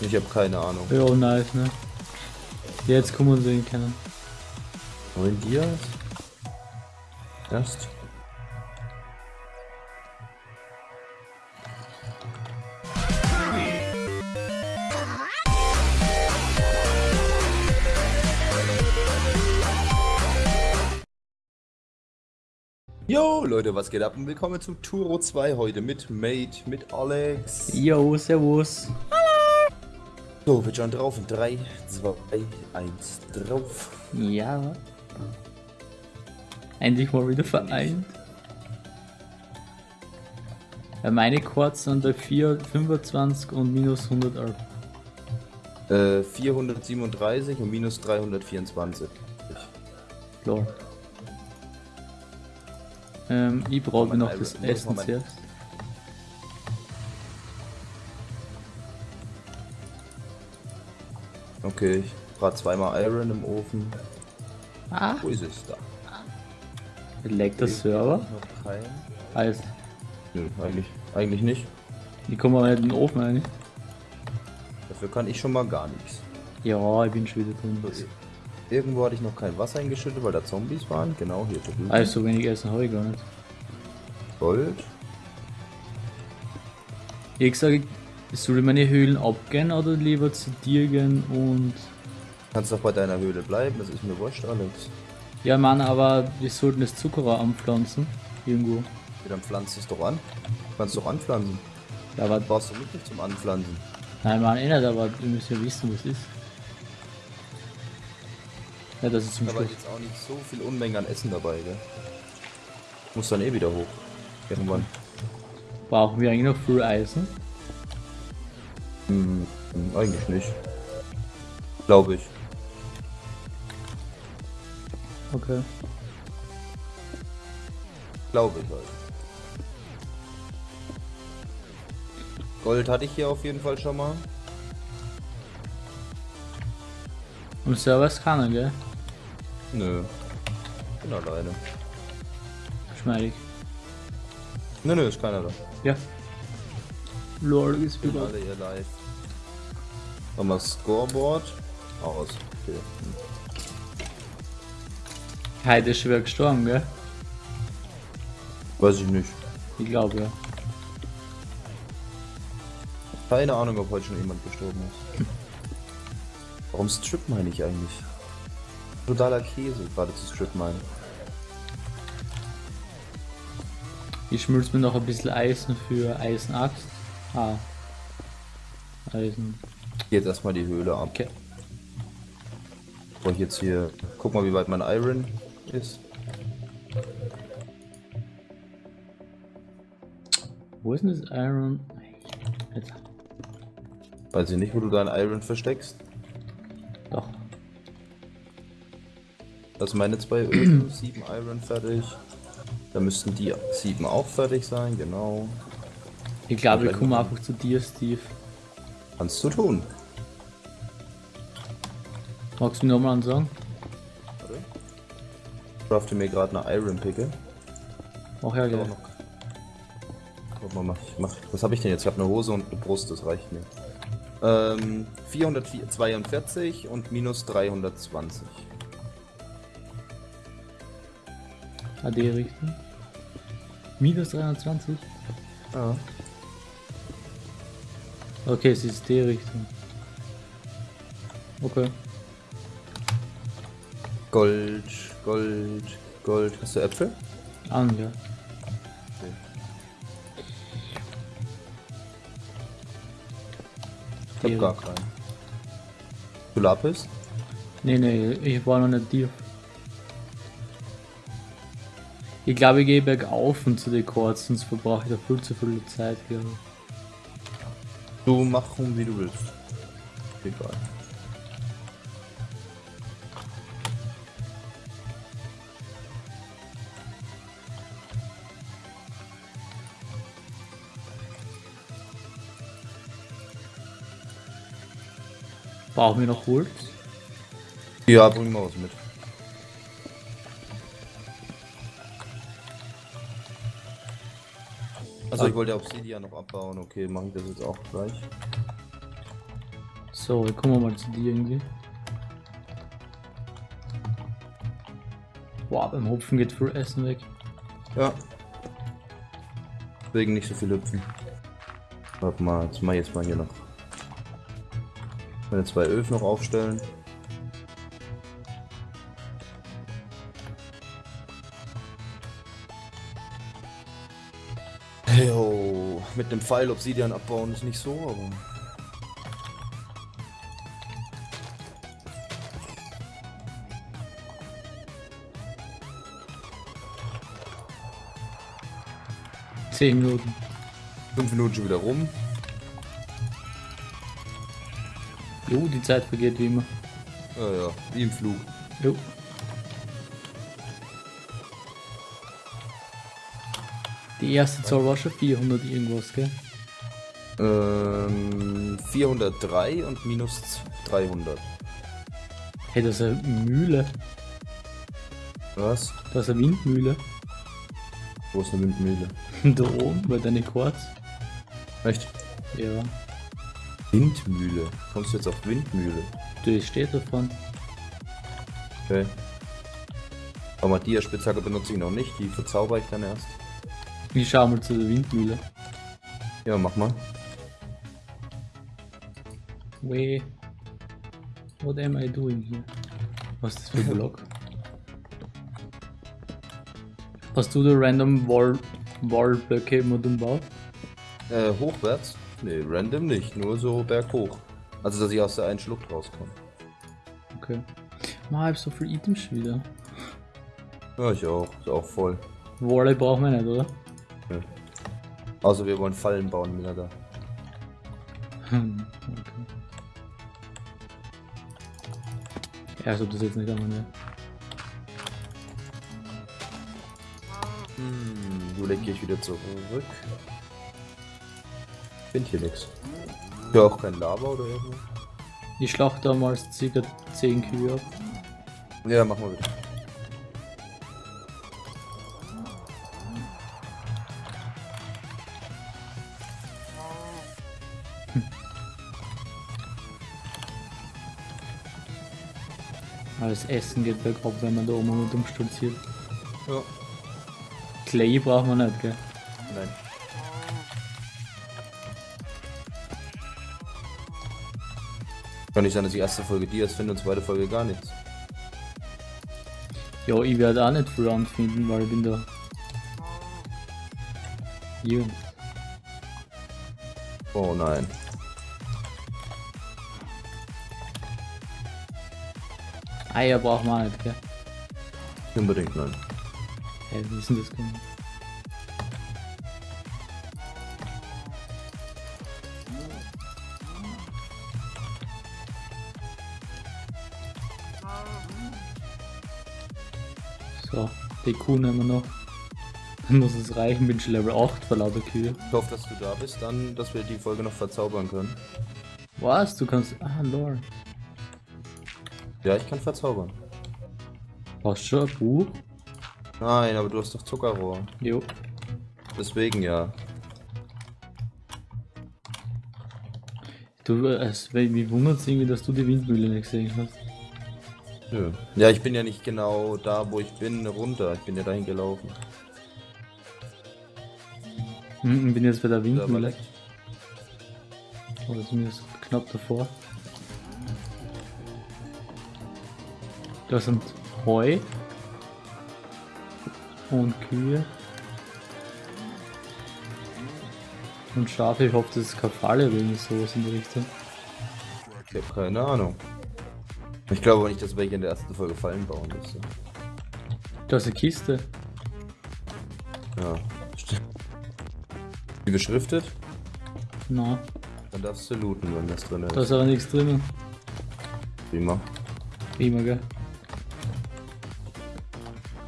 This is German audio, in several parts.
Ich habe keine Ahnung. Ja, nice, ne? Jetzt kommen wir ihn kennen. Die das? Erst? Yo Leute, was geht ab und willkommen zu Turo 2 heute mit Mate, mit Alex. Yo, servus. So, wir schauen drauf in 3, 2, 1, drauf. Ja. Endlich mal wieder vereint. Ja, meine Chords sind bei 4, 25 und minus 111. Äh, 437 und minus 324. Klar. Ähm, ich brauche noch das Essen zuerst. Okay, ich brate zweimal Iron im Ofen. Ah, Wo ist es da? leckt der Server? Noch kein. Heißt, Nö, eigentlich, eigentlich nicht. ich komme mal in den Ofen rein. Dafür kann ich schon mal gar nichts. Ja, ich bin schon wieder drin. Irgendwo hatte ich noch kein Wasser eingeschüttet, weil da Zombies waren. Genau, hier drüben. Also, so wenig Essen habe ich gar nicht. Gold. Ich sage, soll ich meine Höhlen abgehen oder lieber zu dir gehen und. Kannst doch bei deiner Höhle bleiben, das ist mir wurscht, Alex. Ja, Mann, aber wir sollten das Zuckerrohr anpflanzen. Irgendwo. Ja, dann pflanzt es doch an. Du kannst doch anpflanzen. Ja, aber. Brauchst du mich nicht zum Anpflanzen. Nein, Mann, eh nicht, aber wir müssen ja wissen, was ist. Ja, das ist zum Aber Schluss. jetzt auch nicht so viel Unmengen an Essen dabei, gell? Muss dann eh wieder hoch. Irgendwann. Brauchen wir eigentlich noch viel Eisen? Hm, eigentlich nicht. Glaube ich. Okay. Glaube ich halt. Gold hatte ich hier auf jeden Fall schon mal. Und Server ist keiner, gell? Nö. Bin alleine. Schmeidig. Nö, nö, ist keiner da. Ja. Lol, ist wieder. alle ihr live. Nochmal Scoreboard. Aus. Okay. Heute ist schwer gestorben, gell? Weiß ich nicht. Ich glaube ja. Keine Ahnung, ob heute schon jemand gestorben ist. Warum strip meine ich eigentlich? Totaler Käse, gerade zu strip meinen. Ich schmilz mir noch ein bisschen Eisen für Eisenaxt. Ah. Eisen. Jetzt erstmal die Höhle ab. Okay. Bevor ich jetzt hier. Guck mal, wie weit mein Iron ist. Wo ist denn das Iron? Jetzt. Weiß ich nicht, wo du dein Iron versteckst. Doch. Das sind meine zwei Öfen, sieben Iron fertig. Da müssten die sieben auch fertig sein, genau. Ich glaube, ich komme einfach zu dir, Steve. Kannst du tun. Magst du mir nochmal sagen? Warte. Ich crafte mir gerade eine Iron Picke. Ach ja, noch. Guck mal, mach, ich mach, was habe ich denn jetzt? Ich habe eine Hose und eine Brust, das reicht mir. Ähm, 442 und minus 320. AD richten. Minus 320? Ja. Okay, es ist die Richtung. Okay. Gold, Gold, Gold. Hast du Äpfel? An, ja. Ich hab gar keinen. Du Lapis? Nee, nee, ich war noch nicht dir. Ich glaube, ich gehe bergauf und zu den Chords, sonst verbrauche ich da viel zu viel Zeit, ich. Du mach rum, wie du willst. Egal. Brauchen wir noch Holz? Ja, bring mal was mit. Also ich wollte Obsidian noch abbauen, okay, mache ich das jetzt auch gleich. So, wir kommen mal zu dir irgendwie. Boah, beim Hopfen geht viel Essen weg. Ja. Deswegen nicht so viel hüpfen. Warte mal, jetzt mach ich jetzt mal hier noch. Meine zwei Öfen noch aufstellen. Jo, mit dem Pfeil Obsidian abbauen ist nicht so, aber. Zehn Minuten. Fünf Minuten schon wieder rum. Jo, die Zeit vergeht wie immer. Ja, ja, wie im Flug. Jo. Die erste Zahl war schon 400 irgendwas, gell? Ähm, 403 und minus 300. Hey, das ist eine Mühle. Was? Das ist eine Windmühle. Wo ist eine Windmühle? da oben, bei deinen Quarz. Echt? Ja. Windmühle. Kommst du jetzt auf Windmühle? Du steht davon. Okay. Aber die Spitzhacke benutze ich noch nicht, die verzauber ich dann erst. Ich schau mal zu der Windmühle. Ja, mach mal. Wait. What am I doing here? Was ist das für ein Block? Hast du da random Wall, Wallblöcke immer umbaut? Äh, hochwärts? Nee, random nicht, nur so berghoch. Also, dass ich aus der einen Schlucht rauskomme. Okay. Ma, ich hab so viel Items wieder. Ja, ich auch. Ist auch voll. Walle brauchen wir nicht, oder? Ja. Außer wir wollen Fallen bauen, wieder da. Hm, okay. Ja, als ob das jetzt nicht einmal ne? Hm, du leg ich wieder zurück. Find hier nix. Ja, auch kein Lava oder irgendwas. Ich schlachte damals ca. 10 Kühe ab. Ja, machen wir wieder. Alles Essen geht bergab, wenn man da oben mit umstolziert. Ja. Clay braucht man nicht, gell? Nein. Kann nicht sein, dass die erste Folge Dias finde und zweite Folge gar nichts. Ja, ich werde auch nicht viel anfinden, weil ich bin da. Jung. Oh nein. Eier braucht man nicht, gell? Unbedingt nein. Wie ist denn das gekommen? Kuh nehmen wir noch. Dann muss es reichen, bin schon Level 8 für lauter Kühe. Ich hoffe, dass du da bist, dann, dass wir die Folge noch verzaubern können. Was? Du kannst. Ah, lol. Ja, ich kann verzaubern. Du schon ein Buch? Nein, aber du hast doch Zuckerrohr. Jo. Deswegen ja. Du, äh, es, wie wundert es irgendwie, dass du die Windmühle nicht gesehen hast. Nö. Ja, ich bin ja nicht genau da, wo ich bin, runter. Ich bin ja dahin gelaufen. Hm, ich bin jetzt bei der Da war Windmühle. leckt. Oder zumindest knapp davor. Da sind Heu und Kühe und Schafe. Ich hoffe, das ist keine Falle oder irgendwie sowas in der Richtung. Ich habe keine Ahnung. Ich glaube aber nicht, dass welche in der ersten Folge Fallen bauen müsste. Da ist eine Kiste. Ja, stimmt. Die beschriftet? Na, Dann darfst du looten, wenn das drin ist. da ist aber nichts drinnen. Prima. Prima, gell?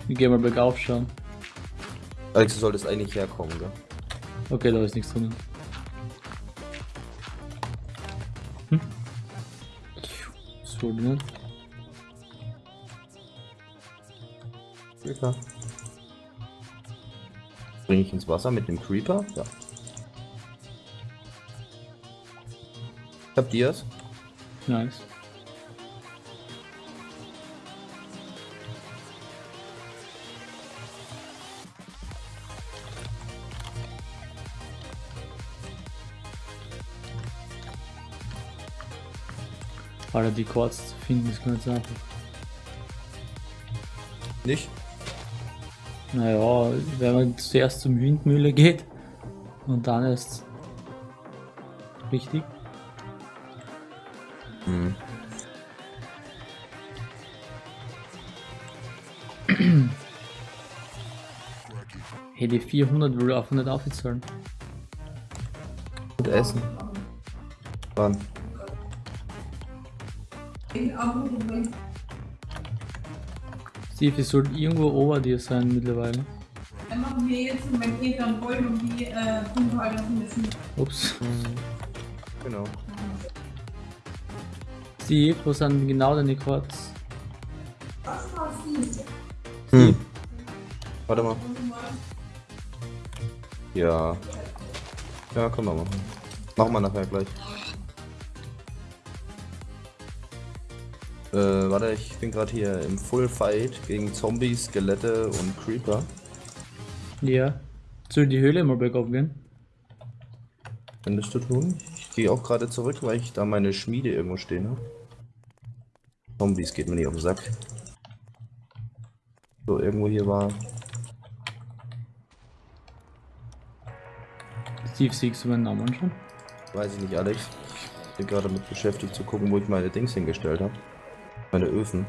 Ich geh mal bergauf schauen. Alex, du solltest eigentlich herkommen, gell? Okay, da ist nichts drinnen. Ne? Creeper. Bring ich ins Wasser mit dem Creeper? Ja. Ich hab Dias. Nice. Alter, die Chords zu finden ist ganz einfach. Nicht? Naja, wenn man zuerst zum Windmühle geht und dann erst richtig. Hm. Hey, die 400 will auch nicht aufzahlen. Und essen. Wann? Steve, es sollte irgendwo over dir sein mittlerweile. Dann machen wir jetzt, wenn ihr dann wollt, um die äh, Punkthalter müssen. Ups. Genau. Steve, wo sind genau deine Chords? Hm. Warte mal. Ja. Ja, können wir machen. Machen wir nachher gleich. Äh, warte, ich bin gerade hier im Full Fight gegen Zombies, Skelette und Creeper. Ja. Soll die Höhle mal bergauf gehen? Findest du tun? Ich gehe auch gerade zurück, weil ich da meine Schmiede irgendwo stehen habe. Zombies geht mir nicht auf den Sack. So, irgendwo hier war. Steve, siehst du meinen Namen schon? Weiß ich nicht, Alex. Ich bin gerade damit beschäftigt zu gucken, wo ich meine Dings hingestellt habe. Meine Öfen.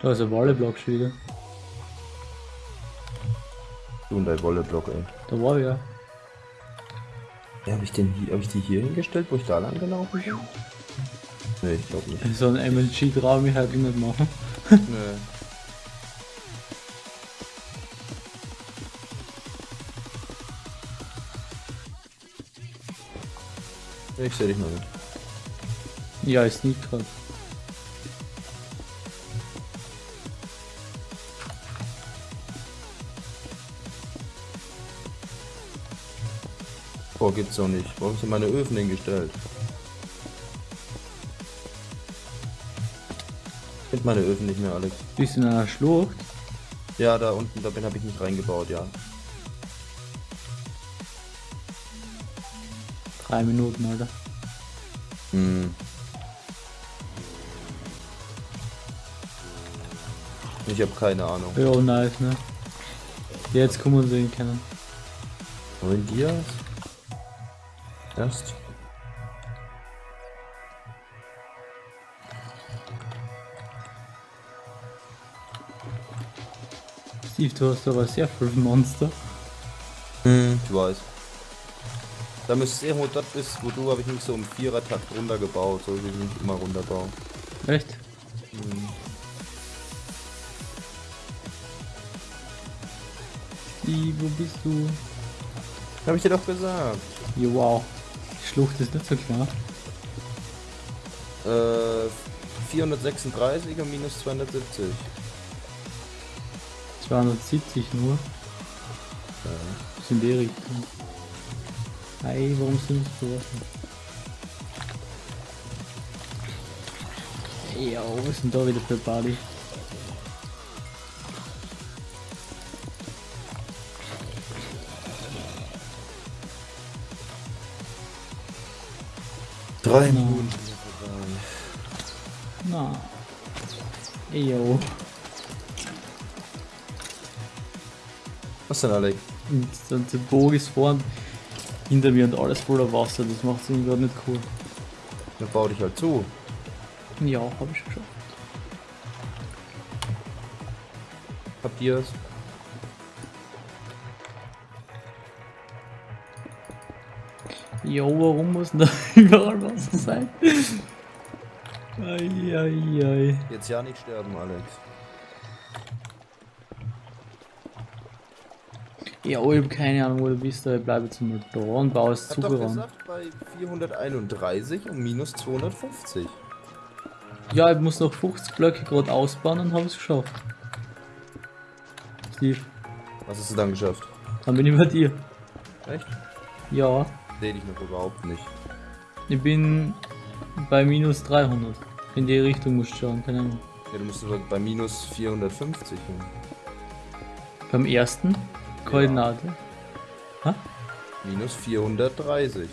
Da ist ein Walleblock schon wieder. Du und dein Wolleblock, ey. Da war ja. Ja, habe ich den hier, habe ich die hier hingestellt, wo ich da lang gelaufen bin? Nee, ich glaube nicht. So ein MLG traue ich halt nicht machen. Nee. Ich sehe dich noch nicht. Ja, ist nicht gerade. Boah, gibt's doch nicht. Warum sind meine Öfen hingestellt? Ich finde meine Öfen nicht mehr, Alex. Bist in einer Schlucht? Ja, da unten, da bin habe ich nicht reingebaut, ja. Drei Minuten, Alter. Hm. Ich habe keine Ahnung. Ja, nice, ne? Jetzt kommen wir sehen können. Wollen die das? Erst? Steve, du hast aber sehr viel Monster. Hm. Ich weiß. Da müsste es irgendwo dort ist, wo du habe ich nicht so im Vierer-Takt runtergebaut, so wie ich mich immer runterbaue. Echt? Hm. Steve, wo bist du? Habe ich dir doch gesagt. Ja, wow. Schlucht ist nicht so klar. Äh, 436 und minus 270. 270 nur. Das sind die Richtung. Ei, warum sind sie so offen? Ja, was denn da wieder für Bali? Drei Genau. Minuten. Na. Eyo. Was denn, Alex? Und dann der Bogen ist vorn hinter mir und alles voller Wasser. Das macht irgendwie gerade nicht cool. Dann bau dich halt zu. Ja, hab ich schon geschafft. Jo, warum muss denn da überall Wasser sein? Eieiei. Jetzt ja nicht sterben, Alex. Ja, ich hab keine Ahnung, wo du bist, aber ich bleib jetzt mal da und baue es zugerannt. gesagt, bei 431 und minus 250. Ja, ich muss noch 50 Blöcke gerade ausbauen und habe es geschafft. Steve, Was hast du dann geschafft? dann bin ich bei dir. Echt? Ja, Seh dich noch überhaupt nicht. ich bin bei minus 300. In die Richtung musst du schauen, keine Ahnung. Ja, du musst aber bei minus 450 hin. Beim ersten Koordinate. Ha? Minus 430.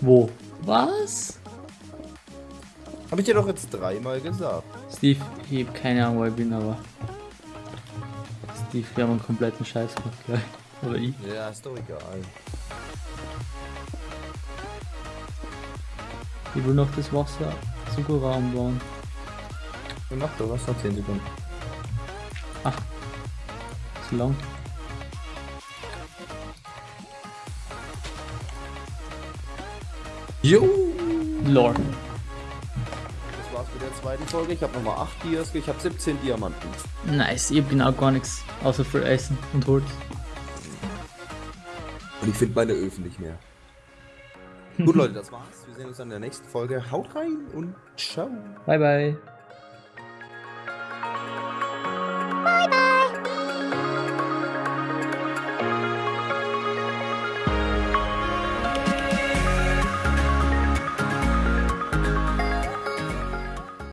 Wo? Was? Habe ich dir doch jetzt dreimal gesagt. Steve, ich hab keine Ahnung, wo ich bin, aber. Steve, wir haben einen kompletten Scheiß gemacht, gleich. Oder ich. Ja, ist doch egal. Ich will noch das Wasser Zuckerraum bauen. Du mach doch was, noch 10 Sekunden. Zu lang. Jo! Lord. Das war's mit der zweiten Folge. Ich habe nochmal 8 Dias, ich habe 17 Diamanten. Nice, ich hab genau gar nichts. Außer für Essen und Holz. Und ich finde meine Öfen nicht mehr. Gut, Leute, das war's. Wir sehen uns dann in der nächsten Folge. Haut rein und ciao. Bye bye.